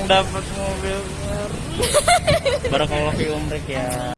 yang dapat mobil baru. Barakallahu fi umrik ya.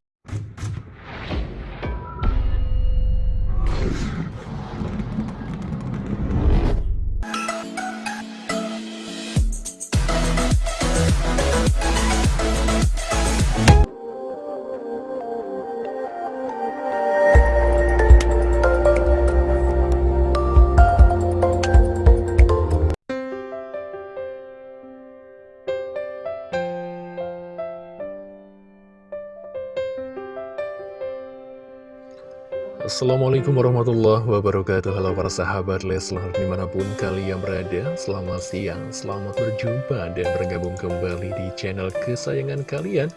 Assalamualaikum warahmatullahi wabarakatuh. Halo para sahabat Leslar di mana pun kalian berada Selamat siang, selamat berjumpa dan bergabung kembali di channel kesayangan kalian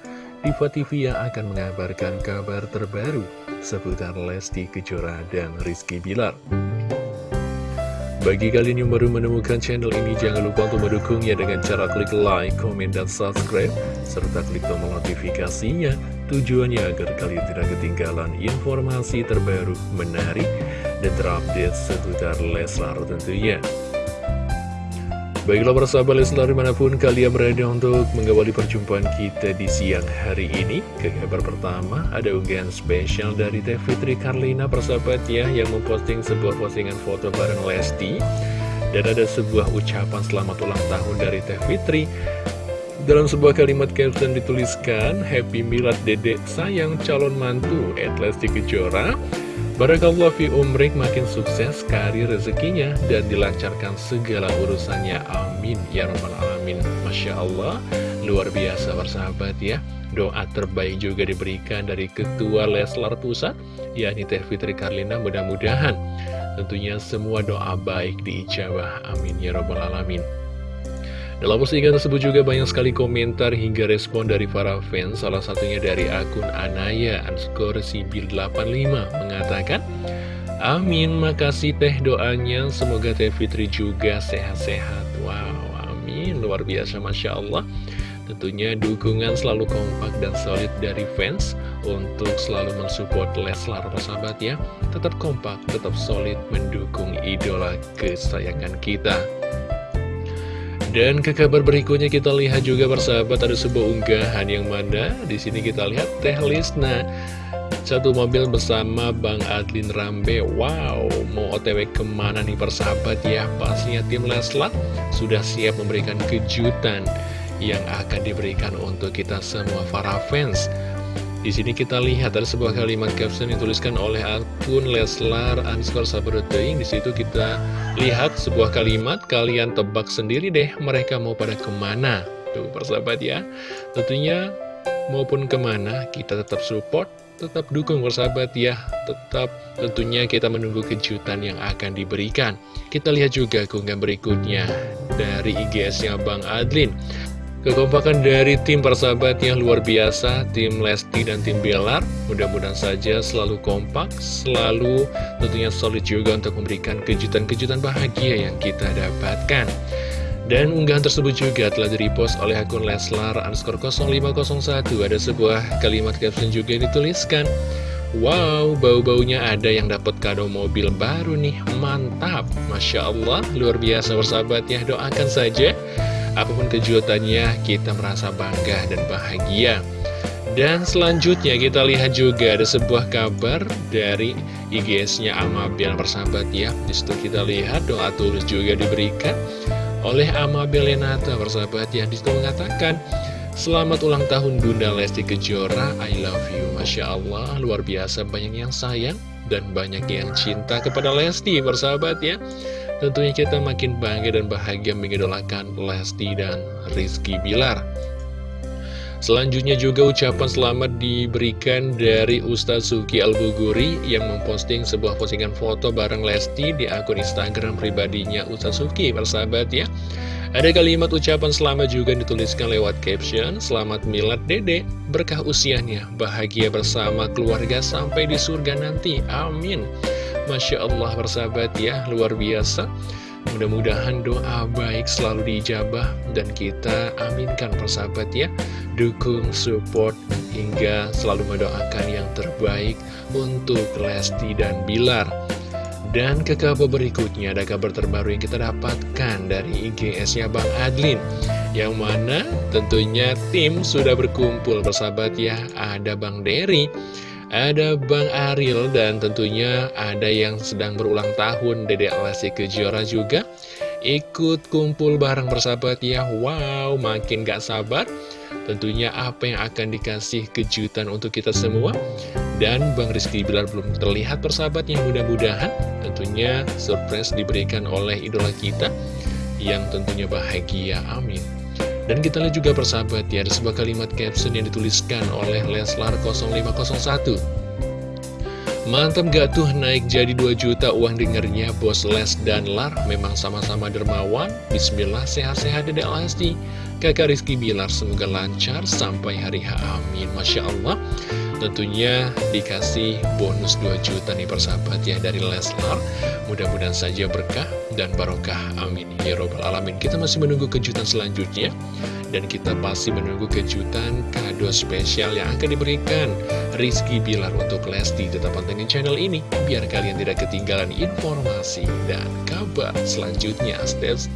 Diva TV yang akan mengabarkan kabar terbaru Seputar Lesti Kejora dan Rizky Bilar bagi kalian yang baru menemukan channel ini, jangan lupa untuk mendukungnya dengan cara klik like, komen, dan subscribe, serta klik tombol notifikasinya, tujuannya agar kalian tidak ketinggalan informasi terbaru, menarik, dan terupdate seputar Leslar tentunya. Baiklah persahabat Leslar di mana pun kalian berada untuk mengawali perjumpaan kita di siang hari ini. Ke kabar pertama ada unggahan spesial dari Teh Fitri Karlina persahabat ya Yang memposting sebuah postingan foto bareng Lesti. Dan ada sebuah ucapan selamat ulang tahun dari Teh Fitri dalam sebuah kalimat caption dituliskan Happy Milad Dedek sayang calon mantu At Lesti Kejora Barakallah fi umrik makin sukses karir rezekinya dan dilancarkan segala urusannya. Amin. Ya Rabbal Alamin. Masya Allah, luar biasa bersahabat ya. Doa terbaik juga diberikan dari Ketua Leslar Pusat, yakni Teh Fitri Karlina mudah-mudahan. Tentunya semua doa baik diijabah. Amin. Ya Rabbal Alamin. Dalam postingan tersebut juga banyak sekali komentar hingga respon dari para fans. Salah satunya dari akun Anaya underscore sibil 85 mengatakan Amin, makasih teh doanya. Semoga teh Fitri juga sehat-sehat. Wow, amin, luar biasa Masya Allah. Tentunya dukungan selalu kompak dan solid dari fans. Untuk selalu mensupport Leslar sahabat ya Tetap kompak, tetap solid mendukung idola kesayangan kita dan ke kabar berikutnya kita lihat juga bersahabat ada sebuah unggahan yang mana di sini kita lihat Teh Lisna. Satu mobil bersama Bang Adlin Rambe. Wow, mau otw ke mana nih persahabat? Ya Pastinya tim Leslar sudah siap memberikan kejutan Yang akan diberikan untuk kita semua para fans di sini kita lihat ada sebuah kalimat caption yang dituliskan oleh akun Leslar underscore Sabaruteing. Di situ kita lihat sebuah kalimat, kalian tebak sendiri deh mereka mau pada ke mana. Tuh persahabat ya. Tentunya maupun ke mana kita tetap support, tetap dukung persahabat ya. Tetap tentunya kita menunggu kejutan yang akan diberikan. Kita lihat juga keunggahan berikutnya dari IGS-nya Bang Adlin. Kekompakan dari tim persahabatnya luar biasa, tim Lesti dan tim Belar. Mudah-mudahan saja selalu kompak, selalu tentunya solid juga untuk memberikan kejutan-kejutan bahagia yang kita dapatkan. Dan unggahan tersebut juga telah direpost oleh akun Leslar underscore 0501. Ada sebuah kalimat caption juga yang dituliskan. Wow, bau-baunya ada yang dapat kado mobil baru nih, mantap. Masya Allah, luar biasa bersahabat ya, doakan saja Apa pun kejutannya, kita merasa bangga dan bahagia. Dan selanjutnya kita lihat juga ada sebuah kabar dari IGS-nya Amabel persahabat ya. Di situ kita lihat doa tulus juga diberikan oleh Amabel Lenata persahabat ya. Di situ mengatakan, Selamat ulang tahun Bunda Lesti Kejora, I love you. Masya Allah, luar biasa banyak yang sayang dan banyak yang cinta kepada Lesti persahabat ya. Tentunya kita makin bangga dan bahagia mengidolakan Lesti dan Rizky Bilar. Selanjutnya juga ucapan selamat diberikan dari Ustaz Suki Al-Buguri yang memposting sebuah postingan foto bareng Lesti di akun Instagram pribadinya Ustaz Suki, persahabat ya. Ada kalimat ucapan selamat juga dituliskan lewat caption, Selamat Milad Dede, berkah usianya, bahagia bersama keluarga sampai di surga nanti, amin. Masya Allah persahabat ya luar biasa. Mudah-mudahan doa baik selalu diijabah dan kita aminkan persahabat ya. Dukung, support, hingga selalu mendoakan yang terbaik untuk Lesti dan Bilar. Dan ke kabar berikutnya ada kabar terbaru yang kita dapatkan dari IGS-nya Bang Adlin. Yang mana tentunya tim sudah berkumpul bersahabat ya. Ada Bang Dery ada Bang Aril dan tentunya ada yang sedang berulang tahun Dede Lesti Kejora juga. Ikut kumpul bareng bersahabat ya. Wow makin gak sabar. Tentunya apa yang akan dikasih kejutan untuk kita semua. Dan Bang Rizky Bilar belum terlihat persahabatnya Mudah-mudahan. Tentunya surprise diberikan oleh idola kita Yang tentunya bahagia, amin dan kita lihat juga persahabat ya, ada sebuah kalimat caption yang dituliskan oleh Leslar 0501. Mantap gak tuh naik jadi 2 juta uang dengernya Bos Les dan Lar? Memang sama-sama dermawan. Bismillah sehat-sehat Dedek Lesti. Kakak Rizky Bilar semoga lancar sampai hari H. Amin. Masya Allah. Tentunya dikasih bonus 2 juta nih persahabat ya dari Leslar. Mudah-mudahan saja berkah dan barokah. Amin. Ya Robbal Alamin. Kita masih menunggu kejutan selanjutnya. Dan kita pasti menunggu kejutan kado spesial yang akan diberikan Rizky Bilar untuk Lesti Tetap pantengin channel ini. Biar kalian tidak ketinggalan informasi dan kabar selanjutnya. Steps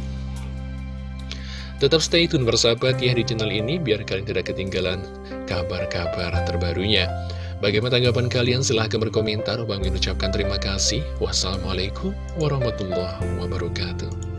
Tetap stay tune bersahabat ya di channel ini biar kalian tidak ketinggalan kabar-kabar terbarunya. Bagaimana tanggapan kalian? Silahkan berkomentar. Bang Min ucapkan terima kasih. Wassalamualaikum warahmatullahi wabarakatuh.